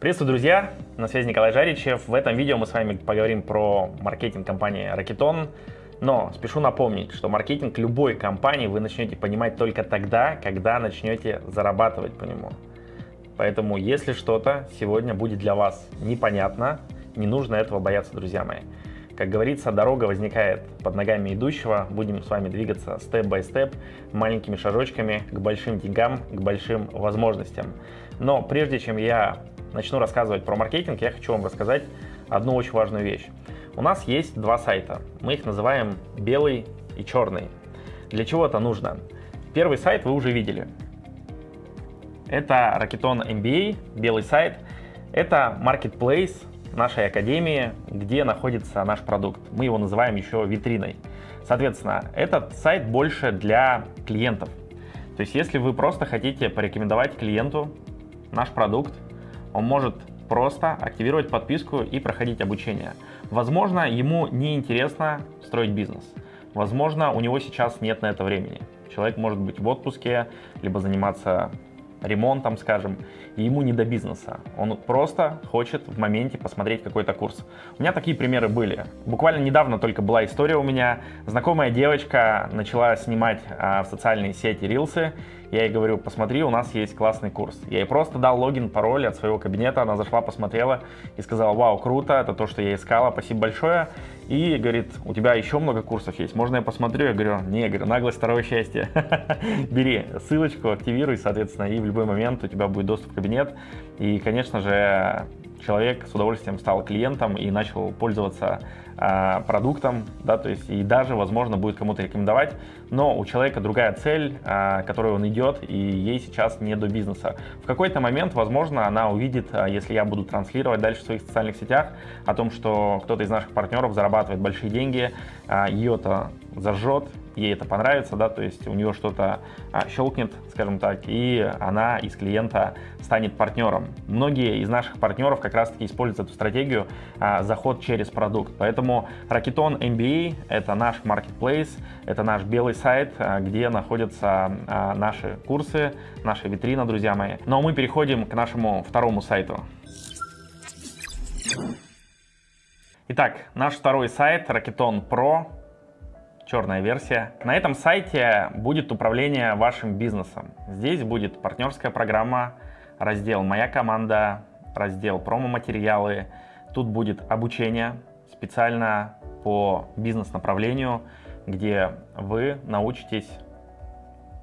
Приветствую, друзья! На связи Николай Жаричев. В этом видео мы с вами поговорим про маркетинг компании Rocketon. Но спешу напомнить, что маркетинг любой компании вы начнете понимать только тогда, когда начнете зарабатывать по нему. Поэтому, если что-то сегодня будет для вас непонятно, не нужно этого бояться, друзья мои. Как говорится, дорога возникает под ногами идущего. Будем с вами двигаться степ-бай-степ, маленькими шажочками к большим деньгам, к большим возможностям. Но прежде чем я начну рассказывать про маркетинг, я хочу вам рассказать одну очень важную вещь. У нас есть два сайта. Мы их называем белый и черный. Для чего это нужно? Первый сайт вы уже видели. Это Rocketon MBA, белый сайт. Это marketplace нашей академии, где находится наш продукт. Мы его называем еще витриной. Соответственно, этот сайт больше для клиентов. То есть, если вы просто хотите порекомендовать клиенту наш продукт, он может просто активировать подписку и проходить обучение. Возможно, ему не интересно строить бизнес. Возможно, у него сейчас нет на это времени. Человек может быть в отпуске, либо заниматься ремонтом, скажем, и ему не до бизнеса. Он просто хочет в моменте посмотреть какой-то курс. У меня такие примеры были. Буквально недавно только была история у меня. Знакомая девочка начала снимать а, в социальные сети рилсы. Я ей говорю, посмотри, у нас есть классный курс. Я ей просто дал логин, пароль от своего кабинета. Она зашла, посмотрела и сказала, вау, круто, это то, что я искала, спасибо большое. И говорит, у тебя еще много курсов есть, можно я посмотрю? Я говорю, не, говорю, наглость второе счастье. Бери ссылочку, активируй, соответственно, и в любой момент у тебя будет доступ в кабинет. И, конечно же, человек с удовольствием стал клиентом и начал пользоваться а, продуктом, да, то есть и даже, возможно, будет кому-то рекомендовать, но у человека другая цель, а, которой он идет, и ей сейчас не до бизнеса. В какой-то момент, возможно, она увидит, а, если я буду транслировать дальше в своих социальных сетях о том, что кто-то из наших партнеров зарабатывает большие деньги, а, ее это зажжет, ей это понравится, да, то есть у нее что-то а, щелкнет, скажем так, и она из клиента станет партнером. Многие из наших партнеров как раз-таки используют эту стратегию а, заход через продукт. Поэтому Rocketon MBA — это наш marketplace, это наш белый сайт, а, где находятся а, наши курсы, наша витрина, друзья мои. Но ну, а мы переходим к нашему второму сайту. Итак, наш второй сайт Rocketon Pro черная версия. На этом сайте будет управление вашим бизнесом. Здесь будет партнерская программа, раздел «Моя команда», раздел «Промо-материалы». Тут будет обучение специально по бизнес-направлению, где вы научитесь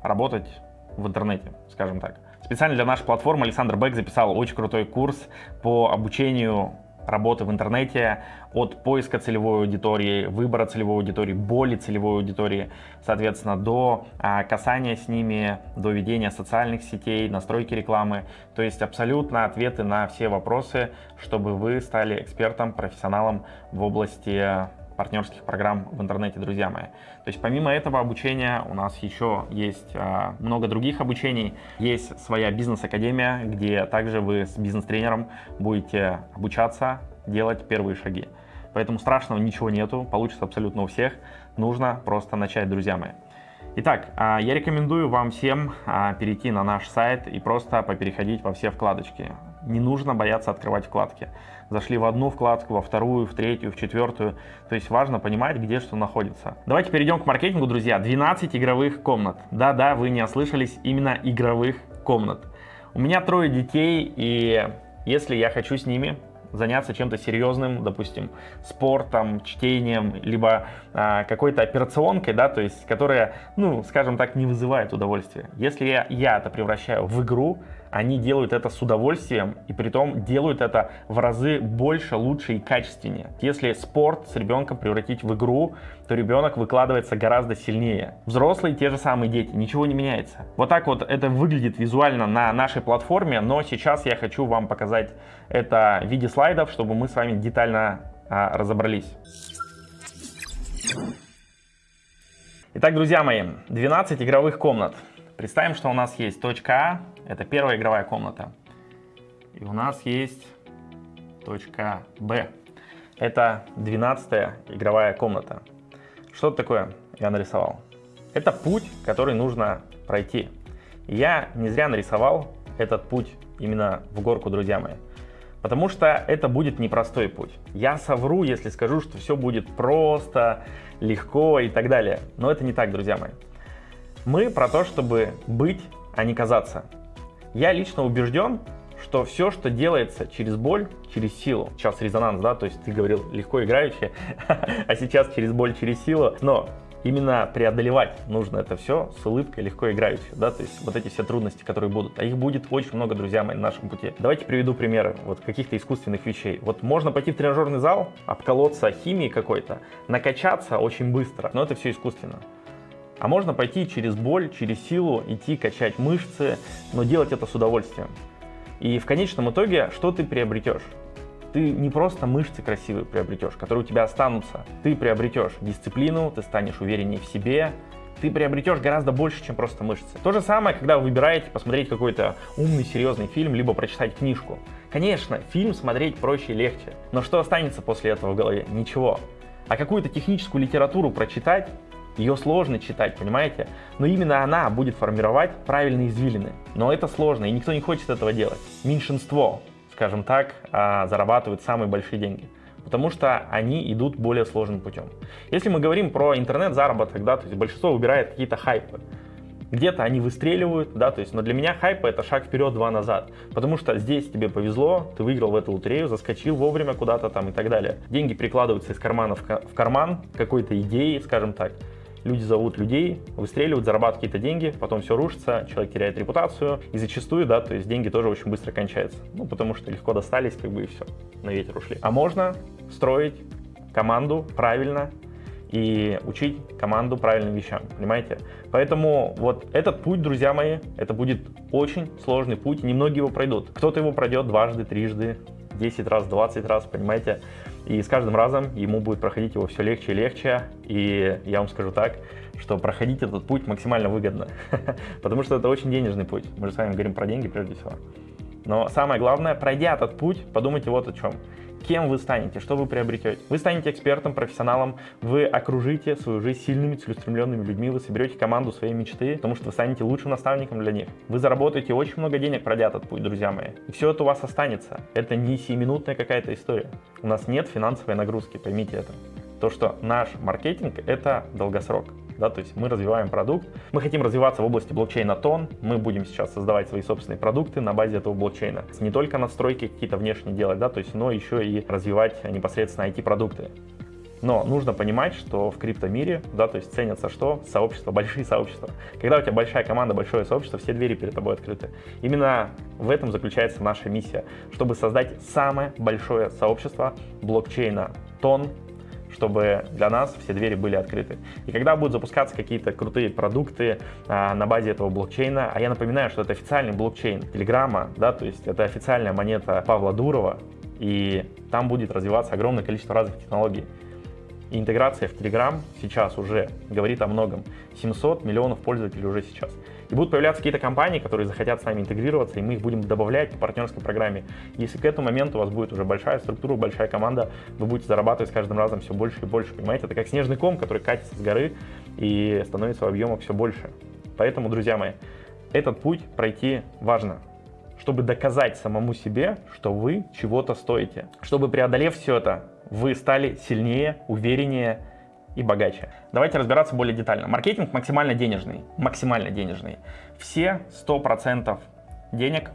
работать в интернете, скажем так. Специально для нашей платформы Александр Бек записал очень крутой курс по обучению работы в интернете, от поиска целевой аудитории, выбора целевой аудитории, боли целевой аудитории, соответственно, до а, касания с ними, до ведения социальных сетей, настройки рекламы. То есть абсолютно ответы на все вопросы, чтобы вы стали экспертом, профессионалом в области партнерских программ в интернете, друзья мои. То есть помимо этого обучения у нас еще есть а, много других обучений. Есть своя бизнес-академия, где также вы с бизнес-тренером будете обучаться делать первые шаги. Поэтому страшного ничего нету, получится абсолютно у всех. Нужно просто начать, друзья мои. Итак, а, я рекомендую вам всем а, перейти на наш сайт и просто попереходить во все вкладочки. Не нужно бояться открывать вкладки. Зашли в одну вкладку, во вторую, в третью, в четвертую. То есть важно понимать, где что находится. Давайте перейдем к маркетингу, друзья. 12 игровых комнат. Да-да, вы не ослышались, именно игровых комнат. У меня трое детей, и если я хочу с ними заняться чем-то серьезным, допустим, спортом, чтением, либо а, какой-то операционкой, да, то есть, которая, ну, скажем так, не вызывает удовольствия. Если я, я это превращаю в игру, они делают это с удовольствием и при том делают это в разы больше, лучше и качественнее. Если спорт с ребенком превратить в игру, то ребенок выкладывается гораздо сильнее. Взрослые те же самые дети, ничего не меняется. Вот так вот это выглядит визуально на нашей платформе, но сейчас я хочу вам показать это в виде слайдов, чтобы мы с вами детально а, разобрались. Итак, друзья мои, 12 игровых комнат. Представим, что у нас есть точка А, это первая игровая комната. И у нас есть точка Б. Это 12 игровая комната. Что такое я нарисовал? Это путь, который нужно пройти. Я не зря нарисовал этот путь именно в горку, друзья мои. Потому что это будет непростой путь. Я совру, если скажу, что все будет просто, легко и так далее. Но это не так, друзья мои. Мы про то, чтобы быть, а не казаться. Я лично убежден, что все, что делается через боль, через силу, сейчас резонанс, да, то есть ты говорил легко играючи, а сейчас через боль, через силу, но именно преодолевать нужно это все с улыбкой, легко играючи, да, то есть вот эти все трудности, которые будут, а их будет очень много, друзья мои, на нашем пути. Давайте приведу примеры вот каких-то искусственных вещей. Вот можно пойти в тренажерный зал, обколоться химией какой-то, накачаться очень быстро, но это все искусственно. А можно пойти через боль, через силу, идти качать мышцы, но делать это с удовольствием. И в конечном итоге, что ты приобретешь? Ты не просто мышцы красивые приобретешь, которые у тебя останутся. Ты приобретешь дисциплину, ты станешь увереннее в себе, ты приобретешь гораздо больше, чем просто мышцы. То же самое, когда вы выбираете посмотреть какой-то умный, серьезный фильм, либо прочитать книжку. Конечно, фильм смотреть проще и легче, но что останется после этого в голове? Ничего. А какую-то техническую литературу прочитать ее сложно читать, понимаете? Но именно она будет формировать правильные извилины. Но это сложно, и никто не хочет этого делать. Меньшинство, скажем так, а, зарабатывают самые большие деньги потому что они идут более сложным путем. Если мы говорим про интернет-заработок, да, то есть большинство выбирает какие-то хайпы. Где-то они выстреливают, да, то есть, но для меня хайпы это шаг вперед, два назад, потому что здесь тебе повезло, ты выиграл в эту лотерею, заскочил вовремя куда-то там и так далее. Деньги прикладываются из кармана в карман какой-то идеи, скажем так, люди зовут людей, выстреливают, зарабатывают какие-то деньги, потом все рушится, человек теряет репутацию, и зачастую, да, то есть деньги тоже очень быстро кончаются, ну, потому что легко достались, как бы, и все, на ветер ушли. А можно строить команду правильно, и учить команду правильным вещам, понимаете? Поэтому вот этот путь, друзья мои, это будет очень сложный путь, немногие его пройдут. Кто-то его пройдет дважды, трижды, 10 раз, 20 раз, понимаете? И с каждым разом ему будет проходить его все легче и легче. И я вам скажу так, что проходить этот путь максимально выгодно, потому что это очень денежный путь. Мы же с вами говорим про деньги прежде всего. Но самое главное, пройдя этот путь, подумайте вот о чем кем вы станете, что вы приобретете. Вы станете экспертом, профессионалом, вы окружите свою жизнь сильными, целеустремленными людьми, вы соберете команду своей мечты, потому что вы станете лучшим наставником для них. Вы заработаете очень много денег, пройдя этот путь, друзья мои. И все это у вас останется. Это не сиюминутная какая-то история. У нас нет финансовой нагрузки, поймите это. То, что наш маркетинг — это долгосрок да, то есть мы развиваем продукт, мы хотим развиваться в области блокчейна тон, мы будем сейчас создавать свои собственные продукты на базе этого блокчейна. Не только настройки какие-то внешние делать, да, то есть, но еще и развивать непосредственно IT-продукты. Но нужно понимать, что в криптомире, да, то есть ценятся что? Сообщества, большие сообщества. Когда у тебя большая команда, большое сообщество, все двери перед тобой открыты. Именно в этом заключается наша миссия, чтобы создать самое большое сообщество блокчейна тон чтобы для нас все двери были открыты. И когда будут запускаться какие-то крутые продукты а, на базе этого блокчейна, а я напоминаю, что это официальный блокчейн Телеграма, да, то есть это официальная монета Павла Дурова, и там будет развиваться огромное количество разных технологий. И интеграция в Telegram сейчас уже говорит о многом. 700 миллионов пользователей уже сейчас. И будут появляться какие-то компании, которые захотят с нами интегрироваться, и мы их будем добавлять по партнерской программе. Если к этому моменту у вас будет уже большая структура, большая команда, вы будете зарабатывать с каждым разом все больше и больше. Понимаете, это как снежный ком, который катится с горы и становится в объемах все больше. Поэтому, друзья мои, этот путь пройти важно чтобы доказать самому себе, что вы чего-то стоите. Чтобы преодолев все это, вы стали сильнее, увереннее и богаче. Давайте разбираться более детально. Маркетинг максимально денежный. Максимально денежный. Все 100% денег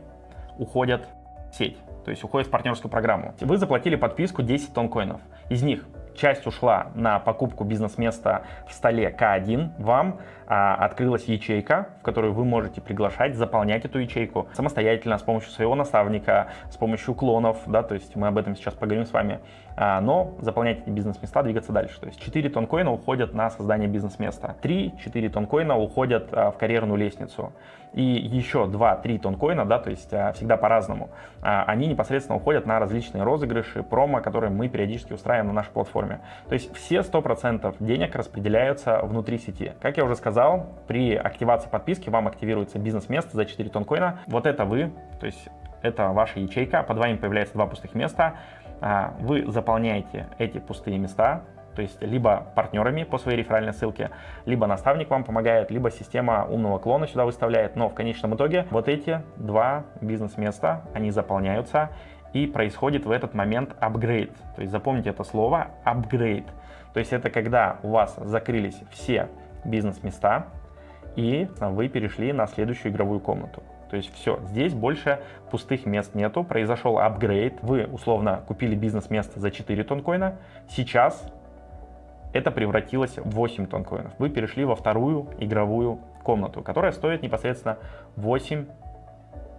уходят в сеть. То есть уходят в партнерскую программу. Вы заплатили подписку 10 тонн коинов. Из них часть ушла на покупку бизнес-места в столе К1. Вам а, открылась ячейка, в которую вы можете приглашать, заполнять эту ячейку самостоятельно, с помощью своего наставника, с помощью клонов, да, то есть мы об этом сейчас поговорим с вами, но заполнять эти бизнес-места, двигаться дальше. То есть 4 тонкоина уходят на создание бизнес-места, 3-4 тонкоина уходят а, в карьерную лестницу, и еще 2-3 тонкоина, да, то есть а, всегда по-разному, а, они непосредственно уходят на различные розыгрыши, промо, которые мы периодически устраиваем на нашей платформе. То есть все 100% денег распределяются внутри сети. Как я уже сказал, при активации подписки вам активируется бизнес-место за 4 тонкоина. Вот это вы, то есть это ваша ячейка, под вами появляется два пустых места. А, вы заполняете эти пустые места, то есть либо партнерами по своей реферальной ссылке, либо наставник вам помогает, либо система умного клона сюда выставляет. Но в конечном итоге вот эти два бизнес-места, они заполняются, и происходит в этот момент апгрейд. То есть запомните это слово апгрейд. То есть это когда у вас закрылись все бизнес-места и вы перешли на следующую игровую комнату. То есть все, здесь больше пустых мест нету, произошел апгрейд, вы условно купили бизнес-место за 4 тонкоина, сейчас это превратилось в 8 тонкоинов. Вы перешли во вторую игровую комнату, которая стоит непосредственно 8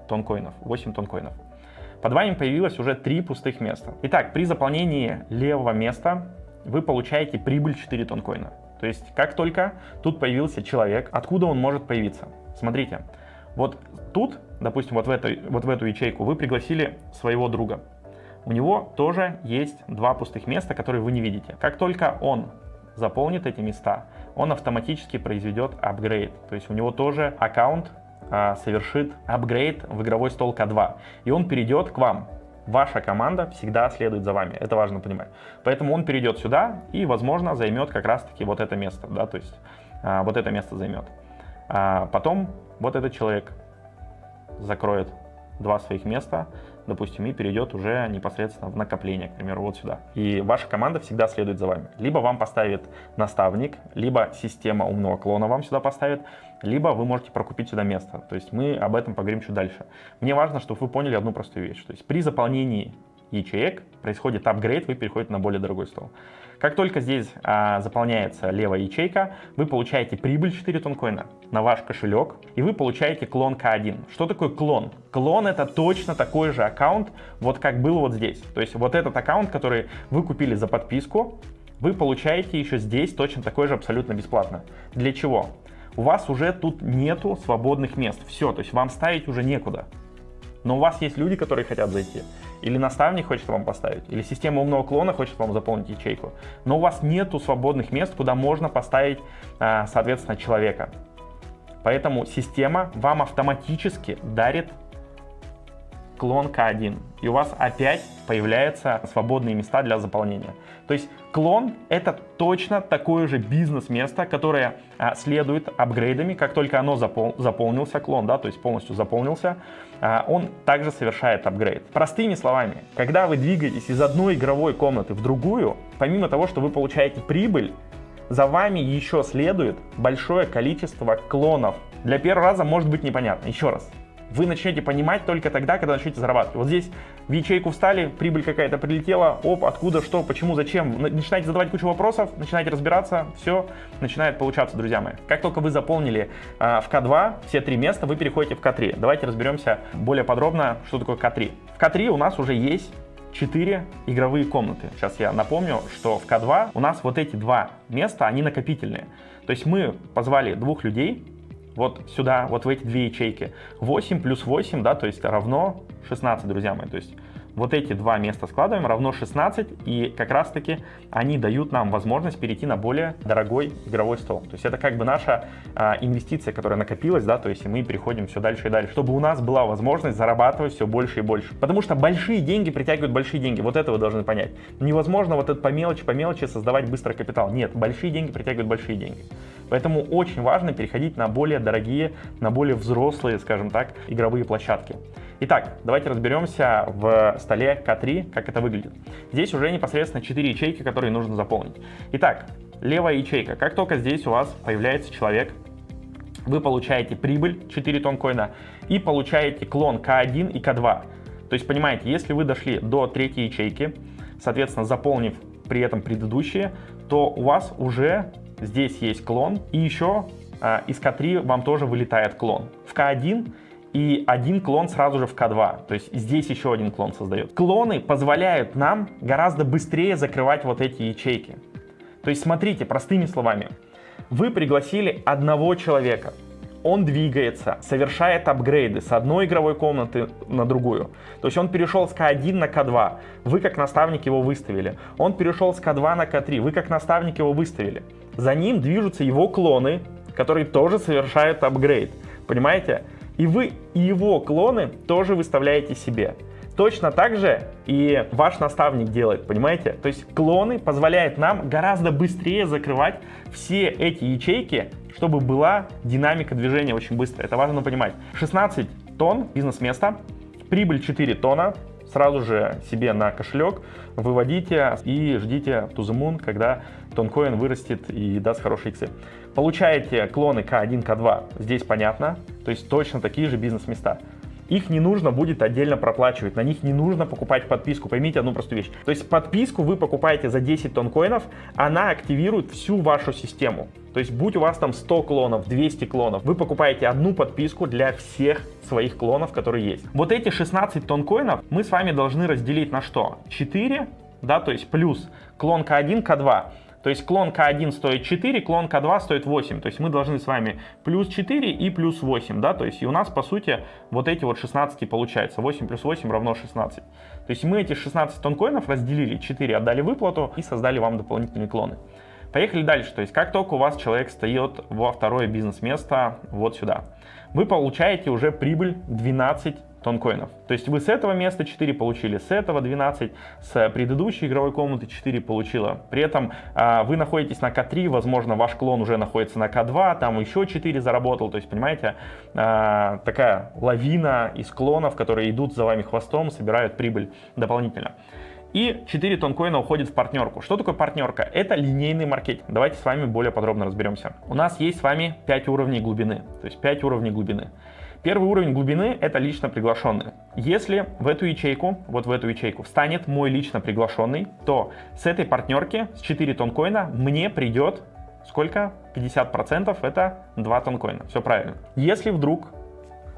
тонкоинов. 8 тонкоинов. Под вами появилось уже 3 пустых места. Итак, при заполнении левого места вы получаете прибыль 4 тонкоина. То есть, как только тут появился человек, откуда он может появиться? Смотрите, вот тут, допустим, вот в, этой, вот в эту ячейку вы пригласили своего друга. У него тоже есть два пустых места, которые вы не видите. Как только он заполнит эти места, он автоматически произведет апгрейд. То есть у него тоже аккаунт а, совершит апгрейд в игровой стол К2. И он перейдет к вам. Ваша команда всегда следует за вами, это важно понимать. Поэтому он перейдет сюда и, возможно, займет как раз-таки вот это место, да, то есть а, вот это место займет. А потом вот этот человек закроет два своих места, допустим, и перейдет уже непосредственно в накопление, к примеру, вот сюда. И ваша команда всегда следует за вами. Либо вам поставит наставник, либо система умного клона вам сюда поставит, либо вы можете прокупить сюда место. То есть мы об этом поговорим чуть дальше. Мне важно, чтобы вы поняли одну простую вещь. То есть при заполнении ячеек происходит апгрейд, вы переходите на более дорогой стол. Как только здесь а, заполняется левая ячейка, вы получаете прибыль 4 тонкоина на ваш кошелек, и вы получаете клон К1. Что такое клон? Клон это точно такой же аккаунт, вот как был вот здесь. То есть вот этот аккаунт, который вы купили за подписку, вы получаете еще здесь точно такой же абсолютно бесплатно. Для чего? У вас уже тут нету свободных мест. Все, то есть вам ставить уже некуда. Но у вас есть люди, которые хотят зайти или наставник хочет вам поставить, или система умного клона хочет вам заполнить ячейку, но у вас нету свободных мест, куда можно поставить, а, соответственно, человека. Поэтому система вам автоматически дарит клон К1, и у вас опять появляются свободные места для заполнения. То есть клон это точно такое же бизнес-место, которое а, следует апгрейдами, как только оно запол заполнился, клон, да, то есть полностью заполнился, а, он также совершает апгрейд. Простыми словами, когда вы двигаетесь из одной игровой комнаты в другую, помимо того, что вы получаете прибыль, за вами еще следует большое количество клонов. Для первого раза может быть непонятно. Еще раз, вы начнете понимать только тогда, когда начнете зарабатывать. Вот здесь в ячейку встали, прибыль какая-то прилетела, оп, откуда, что, почему, зачем. Начинаете задавать кучу вопросов, начинаете разбираться, все начинает получаться, друзья мои. Как только вы заполнили э, в К2 все три места, вы переходите в К3. Давайте разберемся более подробно, что такое К3. В К3 у нас уже есть 4 игровые комнаты. Сейчас я напомню, что в К2 у нас вот эти два места, они накопительные. То есть мы позвали двух людей, вот сюда, вот в эти две ячейки. 8 плюс 8, да, то есть равно 16, друзья мои. То есть вот эти два места складываем, равно 16, и как раз таки они дают нам возможность перейти на более дорогой игровой стол. То есть это как бы наша а, инвестиция, которая накопилась, да, то есть мы переходим все дальше и дальше, чтобы у нас была возможность зарабатывать все больше и больше. Потому что большие деньги притягивают большие деньги, вот это вы должны понять. Невозможно вот это по мелочи, по мелочи создавать быстрый капитал. Нет, большие деньги притягивают большие деньги. Поэтому очень важно переходить на более дорогие, на более взрослые, скажем так, игровые площадки. Итак, давайте разберемся в столе К3, как это выглядит. Здесь уже непосредственно 4 ячейки, которые нужно заполнить. Итак, левая ячейка. Как только здесь у вас появляется человек, вы получаете прибыль 4 тонкоина и получаете клон К1 и К2. То есть, понимаете, если вы дошли до третьей ячейки, соответственно, заполнив при этом предыдущие, то у вас уже здесь есть клон, и еще а, из К3 вам тоже вылетает клон. В К1 и один клон сразу же в К2. То есть здесь еще один клон создает. Клоны позволяют нам гораздо быстрее закрывать вот эти ячейки. То есть смотрите, простыми словами, вы пригласили одного человека, он двигается, совершает апгрейды с одной игровой комнаты на другую. То есть он перешел с К1 на К2, вы как наставник его выставили. Он перешел с К2 на К3, вы как наставник его выставили. За ним движутся его клоны, которые тоже совершают апгрейд. Понимаете? И вы его клоны тоже выставляете себе. Точно так же и ваш наставник делает, понимаете? То есть клоны позволяют нам гораздо быстрее закрывать все эти ячейки, чтобы была динамика движения очень быстро. Это важно понимать. 16 тонн бизнес-места, прибыль 4 тонна, сразу же себе на кошелек выводите и ждите to the moon, когда тонкоин вырастет и даст хорошие иксы. Получаете клоны К1, К2, здесь понятно, то есть точно такие же бизнес-места их не нужно будет отдельно проплачивать, на них не нужно покупать подписку. Поймите одну простую вещь. То есть подписку вы покупаете за 10 тонн коинов, она активирует всю вашу систему. То есть будь у вас там 100 клонов, 200 клонов, вы покупаете одну подписку для всех своих клонов, которые есть. Вот эти 16 тонн коинов мы с вами должны разделить на что? 4, да, то есть плюс клон К1, К2. То есть клон К1 стоит 4, клон К2 стоит 8. То есть мы должны с вами плюс 4 и плюс 8, да, то есть и у нас, по сути, вот эти вот 16 получается. 8 плюс 8 равно 16. То есть мы эти 16 тонкоинов разделили, 4 отдали выплату и создали вам дополнительные клоны. Поехали дальше. То есть как только у вас человек стоит во второе бизнес-место вот сюда, вы получаете уже прибыль 12 тонкоинов. То есть вы с этого места 4 получили, с этого 12, с предыдущей игровой комнаты 4 получила. При этом а, вы находитесь на К3, возможно, ваш клон уже находится на К2, там еще 4 заработал. То есть, понимаете, а, такая лавина из клонов, которые идут за вами хвостом, собирают прибыль дополнительно. И 4 тонкоина уходит в партнерку. Что такое партнерка? Это линейный маркетинг. Давайте с вами более подробно разберемся. У нас есть с вами 5 уровней глубины. То есть 5 уровней глубины. Первый уровень глубины — это лично приглашенные. Если в эту ячейку, вот в эту ячейку, встанет мой лично приглашенный, то с этой партнерки, с 4 тонкоина, мне придет сколько? 50% это 2 тонкоина. Все правильно. Если вдруг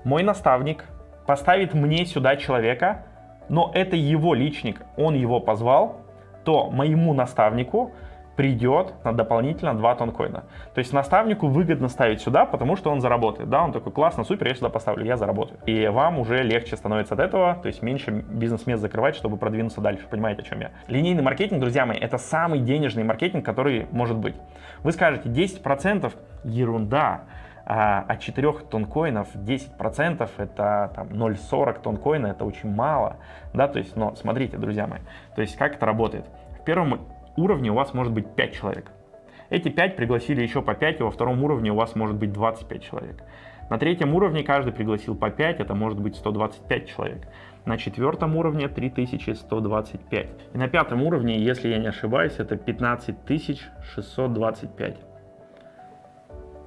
мой наставник поставит мне сюда человека, но это его личник, он его позвал, то моему наставнику придет на дополнительно 2 тонкоина. То есть наставнику выгодно ставить сюда, потому что он заработает. Да, он такой, классно, супер, я сюда поставлю, я заработаю. И вам уже легче становится от этого, то есть меньше бизнес-мест закрывать, чтобы продвинуться дальше. Понимаете, о чем я? Линейный маркетинг, друзья мои, это самый денежный маркетинг, который может быть. Вы скажете, 10% ерунда, а от 4 тонкоинов 10% это там 0,40 тонкоина, это очень мало, да, то есть, но смотрите, друзья мои, то есть как это работает. В первом уровне у вас может быть 5 человек. Эти 5 пригласили еще по 5, и во втором уровне у вас может быть 25 человек. На третьем уровне каждый пригласил по 5, это может быть 125 человек. На четвертом уровне 3125. И на пятом уровне, если я не ошибаюсь, это 15625.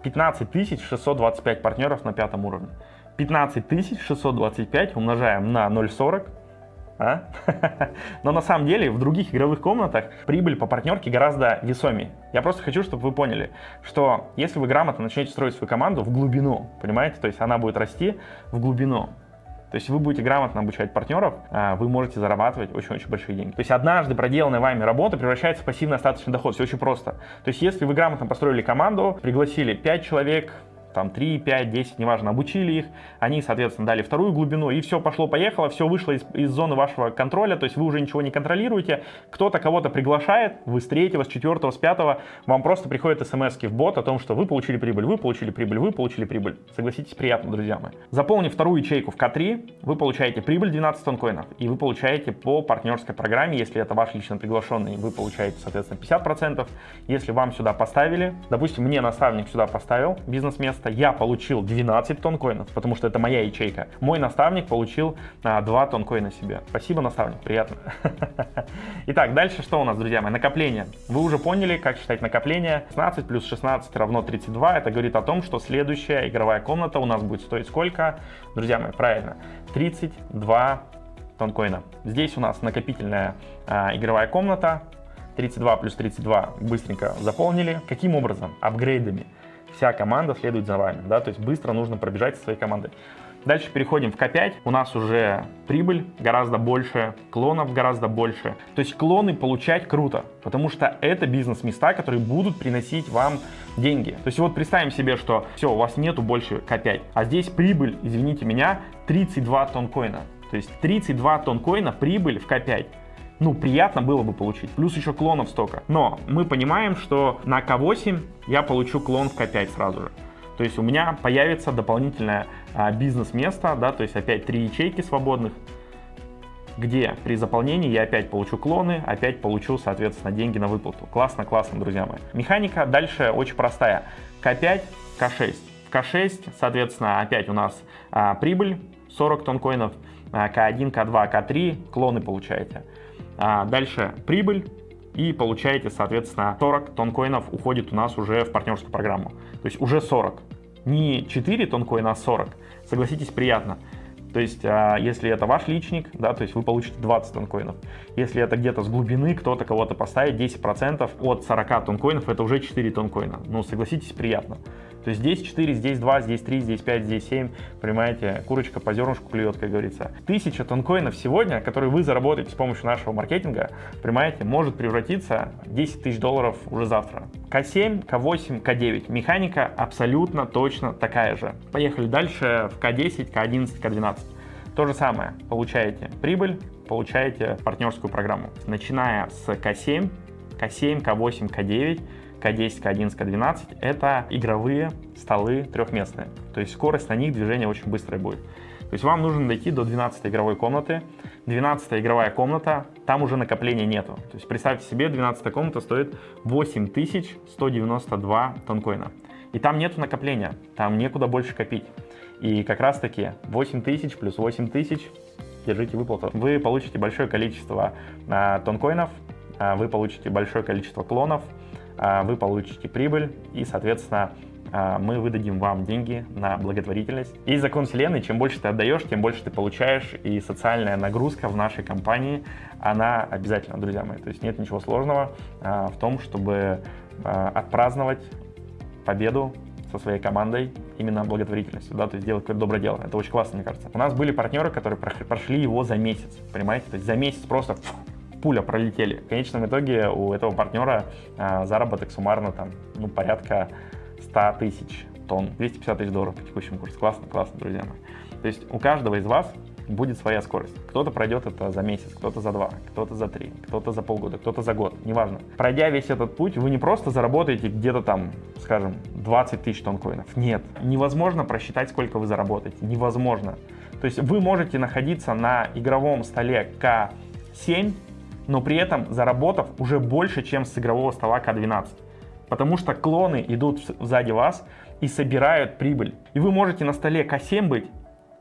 15625 партнеров на пятом уровне. 15625 умножаем на 0,40 а? Но на самом деле в других игровых комнатах прибыль по партнерке гораздо весомее. Я просто хочу, чтобы вы поняли, что если вы грамотно начнете строить свою команду в глубину, понимаете, то есть она будет расти в глубину, то есть вы будете грамотно обучать партнеров, а вы можете зарабатывать очень-очень большие деньги. То есть однажды проделанная вами работа превращается в пассивный остаточный доход. Все очень просто. То есть если вы грамотно построили команду, пригласили 5 человек, там 3, 5, 10, неважно, обучили их, они, соответственно, дали вторую глубину, и все пошло-поехало, все вышло из, из зоны вашего контроля, то есть вы уже ничего не контролируете, кто-то кого-то приглашает, вы с третьего, с четвертого, с пятого, вам просто приходят смс в бот о том, что вы получили прибыль, вы получили прибыль, вы получили прибыль. Согласитесь, приятно, друзья мои. Заполнив вторую ячейку в К3, вы получаете прибыль 12 тонкоинов, и вы получаете по партнерской программе, если это ваш лично приглашенный, вы получаете, соответственно, 50%. Если вам сюда поставили, допустим, мне наставник сюда поставил бизнес-место, место я получил 12 тонн коинов, потому что это моя ячейка. Мой наставник получил а, 2 тонн коина себе. Спасибо, наставник, приятно. Итак, дальше что у нас, друзья мои? Накопление. Вы уже поняли, как считать накопление. 16 плюс 16 равно 32. Это говорит о том, что следующая игровая комната у нас будет стоить сколько? Друзья мои, правильно, 32 тонкоина. Здесь у нас накопительная а, игровая комната. 32 плюс 32 быстренько заполнили. Каким образом? Апгрейдами вся команда следует за вами, да, то есть быстро нужно пробежать со своей командой. Дальше переходим в К5, у нас уже прибыль гораздо больше, клонов гораздо больше. То есть клоны получать круто, потому что это бизнес-места, которые будут приносить вам деньги. То есть вот представим себе, что все, у вас нету больше К5, а здесь прибыль, извините меня, 32 тонн коина. То есть 32 тонн коина прибыль в К5 ну, приятно было бы получить. Плюс еще клонов столько. Но мы понимаем, что на К8 я получу клон в К5 сразу же. То есть у меня появится дополнительное а, бизнес-место, да, то есть опять три ячейки свободных, где при заполнении я опять получу клоны, опять получу, соответственно, деньги на выплату. Классно, классно, друзья мои. Механика дальше очень простая. К5, К6. В К6, соответственно, опять у нас а, прибыль 40 тонн коинов. К1, К2, К3, клоны получаете. А дальше прибыль, и получаете, соответственно, 40 тонкоинов уходит у нас уже в партнерскую программу. То есть уже 40. Не 4 тонкоина, а 40. Согласитесь, приятно. То есть, а, если это ваш личник, да, то есть вы получите 20 тонкоинов. Если это где-то с глубины кто-то кого-то поставит, 10% от 40 тонкоинов, это уже 4 тонкоина. Ну, согласитесь, приятно. То есть здесь 4, здесь 2, здесь 3, здесь 5, здесь 7. Понимаете, курочка по зернышку клюет, как говорится. Тысяча тонкоинов сегодня, которые вы заработаете с помощью нашего маркетинга, понимаете, может превратиться в 10 тысяч долларов уже завтра. К7, К8, К9. Механика абсолютно точно такая же. Поехали дальше в К10, К11, К12. То же самое. Получаете прибыль, получаете партнерскую программу. Начиная с К7, К7, К8, К9 к10, К11, К12 — это игровые столы трехместные. То есть скорость на них движения очень быстрая будет. То есть вам нужно дойти до 12 игровой комнаты. 12 игровая комната, там уже накопления нету. То есть представьте себе, 12 комната стоит 8192 тонкоина. И там нету накопления, там некуда больше копить. И как раз таки 8000 плюс 8000, держите выплату. Вы получите большое количество а, тонкоинов, а, вы получите большое количество клонов, вы получите прибыль и, соответственно, а, мы выдадим вам деньги на благотворительность. И закон вселенной, чем больше ты отдаешь, тем больше ты получаешь, и социальная нагрузка в нашей компании, она обязательно, друзья мои. То есть нет ничего сложного а, в том, чтобы отпраздновать победу со своей командой именно благотворительностью, да, то есть делать какое-то доброе дело. Это очень классно, мне кажется. У нас были партнеры, которые прошли его за месяц, понимаете? То есть за месяц просто пуля пролетели. В конечном итоге у этого партнера а, заработок суммарно там, ну, порядка 100 тысяч тонн, 250 тысяч долларов по текущему курсу. Классно, классно, друзья мои. То есть у каждого из вас будет своя скорость. Кто-то пройдет это за месяц, кто-то за два, кто-то за три, кто-то за полгода, кто-то за год, неважно. Пройдя весь этот путь, вы не просто заработаете где-то там, скажем, 20 тысяч тонн-коинов. Нет, невозможно просчитать, сколько вы заработаете. Невозможно. То есть вы можете находиться на игровом столе К7 но при этом заработав уже больше, чем с игрового стола К12. Потому что клоны идут сзади вас и собирают прибыль. И вы можете на столе К7 быть,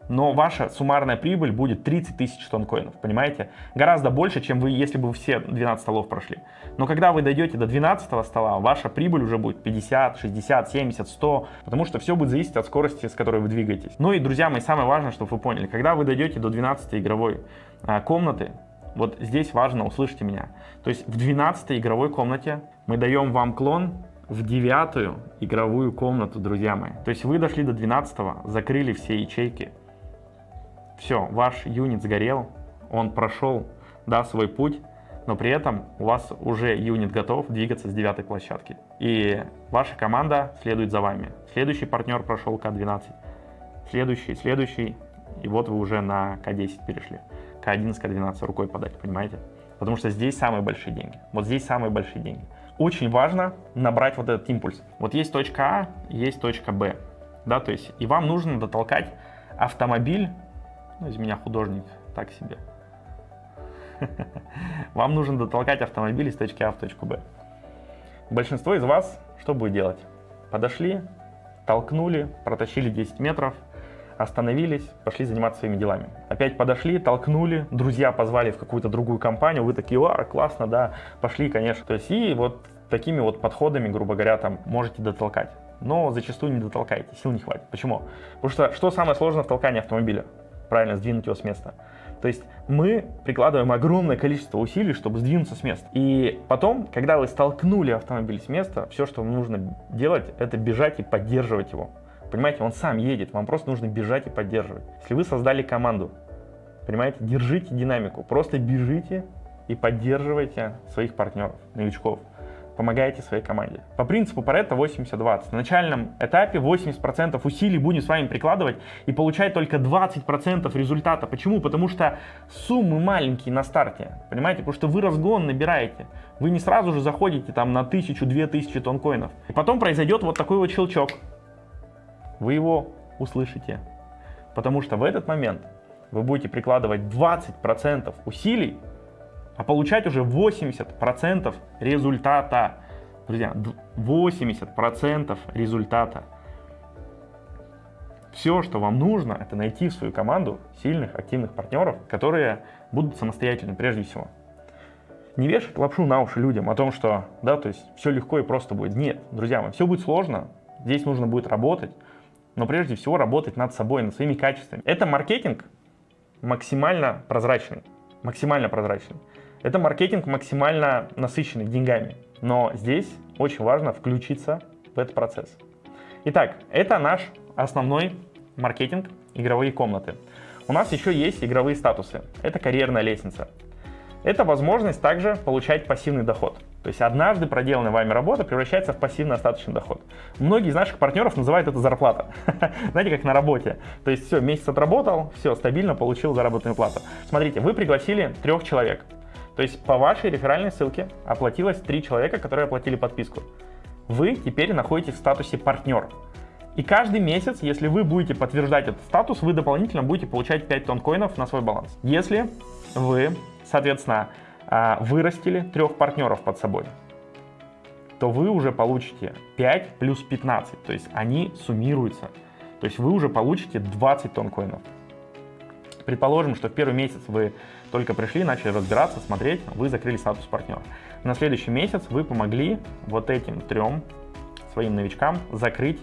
но ваша суммарная прибыль будет 30 тысяч тонн коинов, понимаете? Гораздо больше, чем вы, если бы все 12 столов прошли. Но когда вы дойдете до 12 стола, ваша прибыль уже будет 50, 60, 70, 100, потому что все будет зависеть от скорости, с которой вы двигаетесь. Ну и, друзья мои, самое важное, чтобы вы поняли, когда вы дойдете до 12 игровой а, комнаты, вот здесь важно, услышьте меня. То есть в 12 игровой комнате мы даем вам клон в девятую игровую комнату, друзья мои. То есть вы дошли до 12 закрыли все ячейки. Все, ваш юнит сгорел, он прошел, да, свой путь, но при этом у вас уже юнит готов двигаться с девятой площадки. И ваша команда следует за вами. Следующий партнер прошел К12, следующий, следующий, и вот вы уже на К10 перешли. К11, К12 рукой подать, понимаете? Потому что здесь самые большие деньги. Вот здесь самые большие деньги. Очень важно набрать вот этот импульс. Вот есть точка А, есть точка Б. Да, то есть и вам нужно дотолкать автомобиль, ну, из меня художник, так себе. Вам нужно дотолкать автомобиль из точки А в точку Б. Большинство из вас что будет делать? Подошли, толкнули, протащили 10 метров, остановились, пошли заниматься своими делами. Опять подошли, толкнули, друзья позвали в какую-то другую компанию, вы такие, а, классно, да, пошли, конечно. То есть и вот такими вот подходами, грубо говоря, там можете дотолкать. Но зачастую не дотолкаете, сил не хватит. Почему? Потому что что самое сложное в толкании автомобиля? Правильно, сдвинуть его с места. То есть мы прикладываем огромное количество усилий, чтобы сдвинуться с места. И потом, когда вы столкнули автомобиль с места, все, что вам нужно делать, это бежать и поддерживать его. Понимаете, он сам едет, вам просто нужно бежать и поддерживать. Если вы создали команду, понимаете, держите динамику, просто бежите и поддерживайте своих партнеров, новичков. Помогайте своей команде. По принципу Паретта 80-20. На начальном этапе 80% усилий будем с вами прикладывать и получать только 20% результата. Почему? Потому что суммы маленькие на старте. Понимаете? Потому что вы разгон набираете. Вы не сразу же заходите там на 1000-2000 тонкоинов. И потом произойдет вот такой вот щелчок вы его услышите. Потому что в этот момент вы будете прикладывать 20% усилий, а получать уже 80% результата. Друзья, 80% результата. Все, что вам нужно, это найти в свою команду сильных, активных партнеров, которые будут самостоятельны прежде всего. Не вешать лапшу на уши людям о том, что, да, то есть все легко и просто будет. Нет, друзья мои, все будет сложно, здесь нужно будет работать, но прежде всего работать над собой, над своими качествами. Это маркетинг максимально прозрачный, максимально прозрачный. Это маркетинг максимально насыщенный деньгами, но здесь очень важно включиться в этот процесс. Итак, это наш основной маркетинг, игровые комнаты. У нас еще есть игровые статусы. Это карьерная лестница. Это возможность также получать пассивный доход. То есть однажды проделанная вами работа превращается в пассивный остаточный доход. Многие из наших партнеров называют это зарплата. Знаете, как на работе. То есть все, месяц отработал, все, стабильно получил заработную плату. Смотрите, вы пригласили трех человек. То есть по вашей реферальной ссылке оплатилось три человека, которые оплатили подписку. Вы теперь находитесь в статусе партнер. И каждый месяц, если вы будете подтверждать этот статус, вы дополнительно будете получать 5 тонн коинов на свой баланс. Если вы, соответственно, вырастили трех партнеров под собой, то вы уже получите 5 плюс 15, то есть они суммируются. То есть вы уже получите 20 тонн коинов. Предположим, что в первый месяц вы только пришли, начали разбираться, смотреть, вы закрыли статус партнера. На следующий месяц вы помогли вот этим трем своим новичкам закрыть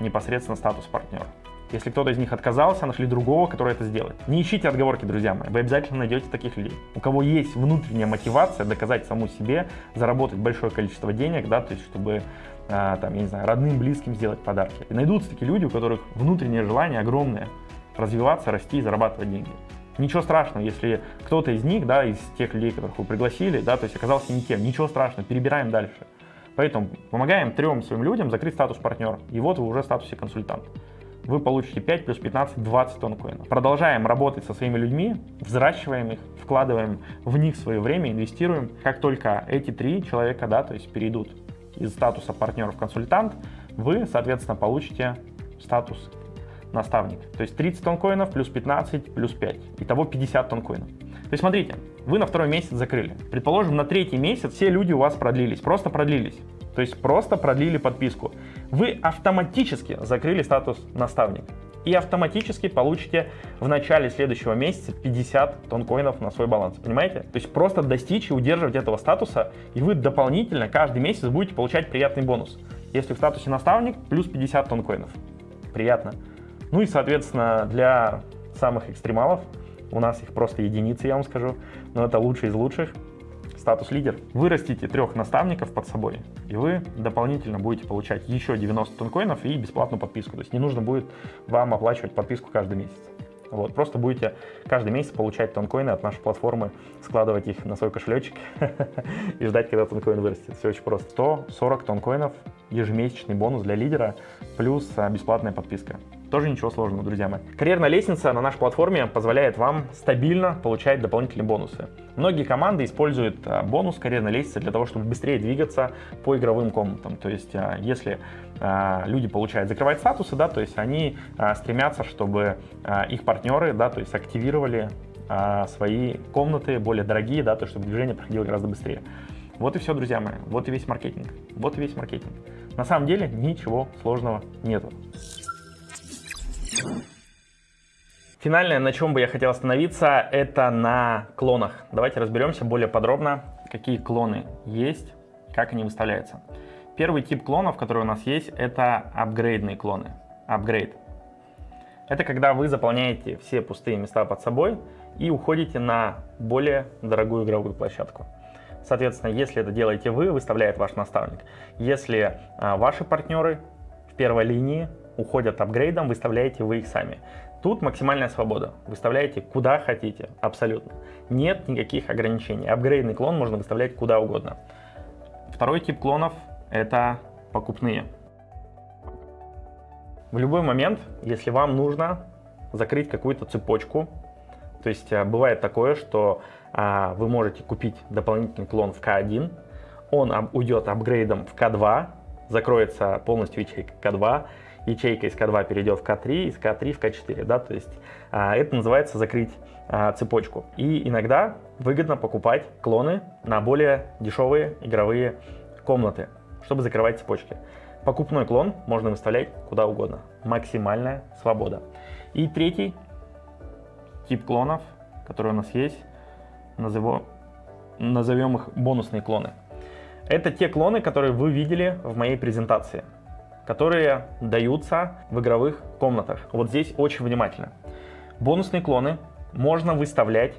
непосредственно статус партнера. Если кто-то из них отказался, нашли другого, который это сделает. Не ищите отговорки, друзья мои. Вы обязательно найдете таких людей. У кого есть внутренняя мотивация доказать саму себе, заработать большое количество денег, да, то есть чтобы а, там, я не знаю, родным, близким сделать подарки. И найдутся такие люди, у которых внутреннее желание огромное развиваться, расти и зарабатывать деньги. Ничего страшного, если кто-то из них, да, из тех людей, которых вы пригласили, да, то есть оказался не тем, ничего страшного, перебираем дальше. Поэтому помогаем трем своим людям закрыть статус партнера. И вот вы уже в статусе консультант. Вы получите 5 плюс 15, 20 тонн коинов. Продолжаем работать со своими людьми, взращиваем их, вкладываем в них свое время, инвестируем. Как только эти три человека, да, то есть перейдут из статуса партнера в консультант, вы, соответственно, получите статус наставник. То есть 30 тонн коинов плюс 15 плюс 5. Итого 50 тонн коинов. То есть смотрите, вы на второй месяц закрыли. Предположим, на третий месяц все люди у вас продлились, просто продлились. То есть просто продлили подписку. Вы автоматически закрыли статус наставник. И автоматически получите в начале следующего месяца 50 тонн коинов на свой баланс. Понимаете? То есть просто достичь и удерживать этого статуса, и вы дополнительно каждый месяц будете получать приятный бонус. Если в статусе наставник, плюс 50 тонн коинов. Приятно. Ну и, соответственно, для самых экстремалов, у нас их просто единицы, я вам скажу, но это лучшие из лучших, статус лидер. Вырастите трех наставников под собой, и вы дополнительно будете получать еще 90 тонкоинов и бесплатную подписку. То есть не нужно будет вам оплачивать подписку каждый месяц. Вот, просто будете каждый месяц получать тонкоины от нашей платформы, складывать их на свой кошелечек и ждать, когда тонкоин вырастет. Все очень просто. 140 тонкоинов, ежемесячный бонус для лидера, плюс а, бесплатная подписка. Тоже ничего сложного, друзья мои. Карьерная лестница на нашей платформе позволяет вам стабильно получать дополнительные бонусы. Многие команды используют а, бонус карьерной лестницы для того, чтобы быстрее двигаться по игровым комнатам. То есть, а, если а, люди получают закрывать статусы, да, то есть они стремятся, чтобы их партнеры, да, то есть активировали свои комнаты более дорогие, да, то чтобы движение проходило гораздо быстрее. Вот и все, друзья мои, вот и весь маркетинг, вот и весь маркетинг. На самом деле ничего сложного нету. Финальное, на чем бы я хотел остановиться, это на клонах. Давайте разберемся более подробно, какие клоны есть, как они выставляются. Первый тип клонов, который у нас есть, это апгрейдные клоны. Апгрейд. Это когда вы заполняете все пустые места под собой и уходите на более дорогую игровую площадку. Соответственно, если это делаете вы, выставляет ваш наставник. Если а, ваши партнеры в первой линии уходят апгрейдом, выставляете вы их сами. Тут максимальная свобода. Выставляете куда хотите, абсолютно. Нет никаких ограничений. Апгрейдный клон можно выставлять куда угодно. Второй тип клонов — это покупные. В любой момент, если вам нужно закрыть какую-то цепочку, то есть э, бывает такое, что а, вы можете купить дополнительный клон в К1, он уйдет апгрейдом в К2, закроется полностью ячейка К2, ячейка из К2 перейдет в К3, из К3 в К4, да, то есть а, это называется закрыть а, цепочку. И иногда выгодно покупать клоны на более дешевые игровые комнаты, чтобы закрывать цепочки. Покупной клон можно выставлять куда угодно. Максимальная свобода. И третий тип клонов, который у нас есть, назовем, назовем их бонусные клоны. Это те клоны, которые вы видели в моей презентации, которые даются в игровых комнатах. Вот здесь очень внимательно. Бонусные клоны можно выставлять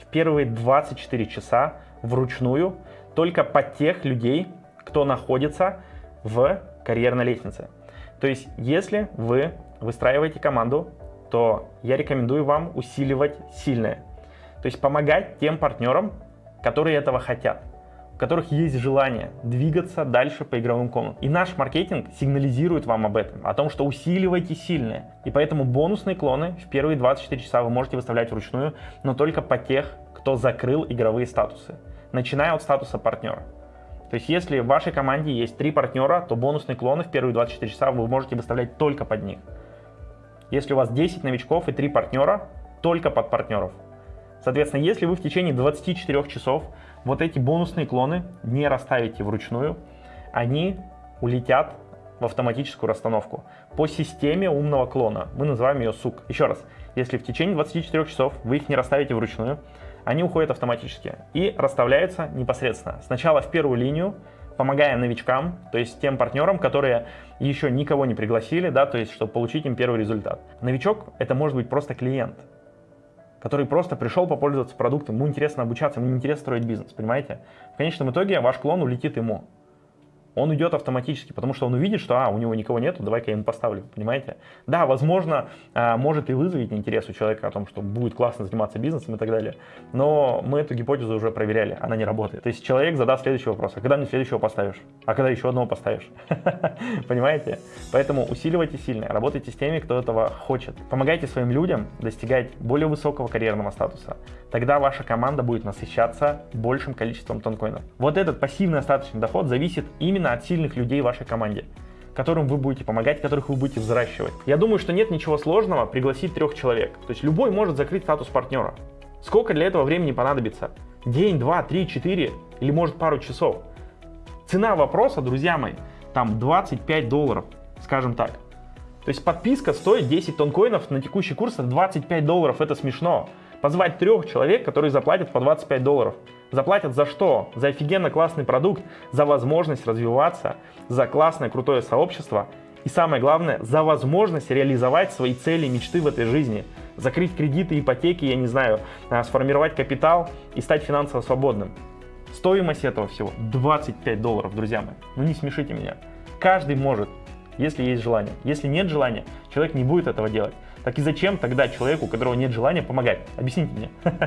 в первые 24 часа вручную только под тех людей, кто находится в карьерной лестнице. То есть, если вы выстраиваете команду, то я рекомендую вам усиливать сильное. То есть помогать тем партнерам, которые этого хотят, у которых есть желание двигаться дальше по игровым комнатам. И наш маркетинг сигнализирует вам об этом, о том, что усиливайте сильное. И поэтому бонусные клоны в первые 24 часа вы можете выставлять вручную, но только по тех, кто закрыл игровые статусы, начиная от статуса партнера. То есть если в вашей команде есть три партнера, то бонусные клоны в первые 24 часа вы можете выставлять только под них. Если у вас 10 новичков и 3 партнера, только под партнеров. Соответственно, если вы в течение 24 часов вот эти бонусные клоны не расставите вручную, они улетят в автоматическую расстановку по системе умного клона. Мы называем ее сук. Еще раз, если в течение 24 часов вы их не расставите вручную, они уходят автоматически и расставляются непосредственно. Сначала в первую линию, помогая новичкам, то есть тем партнерам, которые еще никого не пригласили, да, то есть чтобы получить им первый результат. Новичок это может быть просто клиент, который просто пришел попользоваться продуктом, ему интересно обучаться, ему интересно строить бизнес, понимаете? В конечном итоге ваш клон улетит ему. Он идет автоматически, потому что он увидит, что а, у него никого нету, давай-ка я ему поставлю, понимаете? Да, возможно, а, может и вызовет интерес у человека о том, что будет классно заниматься бизнесом и так далее, но мы эту гипотезу уже проверяли, она не работает. То есть человек задаст следующий вопрос, а когда мне следующего поставишь? А когда еще одного поставишь? Понимаете? Поэтому усиливайте сильно, работайте с теми, кто этого хочет. Помогайте своим людям достигать более высокого карьерного статуса. Тогда ваша команда будет насыщаться большим количеством тонкоинов. Вот этот пассивный остаточный доход зависит именно от сильных людей в вашей команде которым вы будете помогать, которых вы будете взращивать. Я думаю, что нет ничего сложного пригласить трех человек. То есть любой может закрыть статус партнера. Сколько для этого времени понадобится? День, два, три, четыре или может пару часов? Цена вопроса, друзья мои, там 25 долларов, скажем так. То есть подписка стоит 10 тонкоинов на текущий курс 25 долларов, это смешно. Позвать трех человек, которые заплатят по 25 долларов. Заплатят за что? За офигенно классный продукт, за возможность развиваться, за классное крутое сообщество и самое главное, за возможность реализовать свои цели и мечты в этой жизни. Закрыть кредиты, ипотеки, я не знаю, а, сформировать капитал и стать финансово свободным. Стоимость этого всего 25 долларов, друзья мои. Ну не смешите меня. Каждый может, если есть желание. Если нет желания, человек не будет этого делать. Так и зачем тогда человеку, у которого нет желания, помогать? Объясните мне.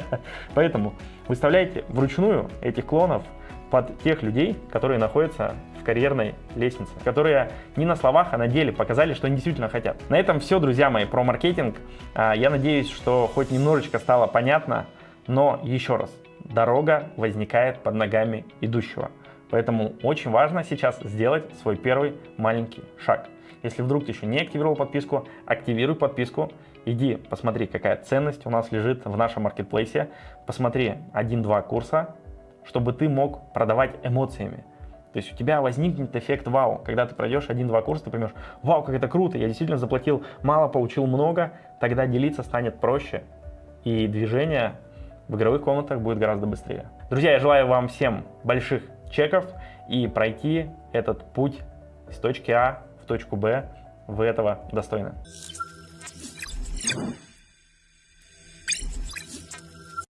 Поэтому выставляйте вручную этих клонов под тех людей, которые находятся в карьерной лестнице, которые не на словах, а на деле показали, что они действительно хотят. На этом все, друзья мои, про маркетинг. А, я надеюсь, что хоть немножечко стало понятно, но еще раз, дорога возникает под ногами идущего. Поэтому очень важно сейчас сделать свой первый маленький шаг. Если вдруг ты еще не активировал подписку, активируй подписку. Иди посмотри, какая ценность у нас лежит в нашем маркетплейсе. Посмотри 1-2 курса, чтобы ты мог продавать эмоциями. То есть у тебя возникнет эффект вау. Когда ты пройдешь один-два курса, ты поймешь, вау, как это круто, я действительно заплатил мало, получил много, тогда делиться станет проще. И движение в игровых комнатах будет гораздо быстрее. Друзья, я желаю вам всем больших чеков и пройти этот путь с точки А точку Б, вы этого достойны.